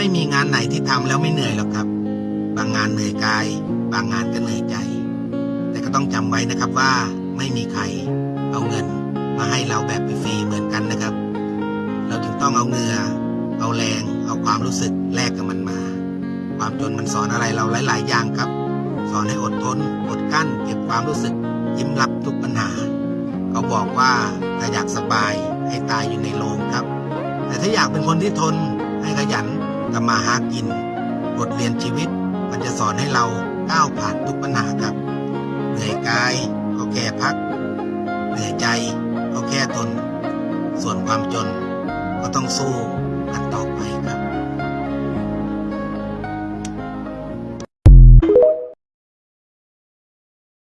ไม่มีงานไหนที่ทำแล้วไม่เหนื่อยหรอกครับ บางงานเหนื่อยกาย บางงานก็เหนื่อยใจ แต่ก็ต้องจำไว้นะครับว่าไม่มีใครเอาเงินมาให้เราแบบฟรีเหมือนกันนะครับ เราจึงต้องเอาเงื่อเอาแรง เอาความรู้สึกแลกกับมันมา ความจนมันสอนอะไรเราหลาย ๆ อย่างครับ สอนให้อดทน อดกลั้น เก็บความรู้สึก ยิ้มรับทุกปัญหา เขาบอกว่าถ้าอยากสบายให้ตายอยู่ในโรงครับ แต่ถ้าอยากเป็นคนที่ทนให้ขยัน ทำมาหากิน บทเรียนชีวิต มันจะสอนให้เราก้าวผ่านทุกปัญหาครับ เหนื่อยกายก็แค่พัก เหนื่อยใจก็แค่ทน ส่วนความจนก็ต้องสู้กันต่อไปครับ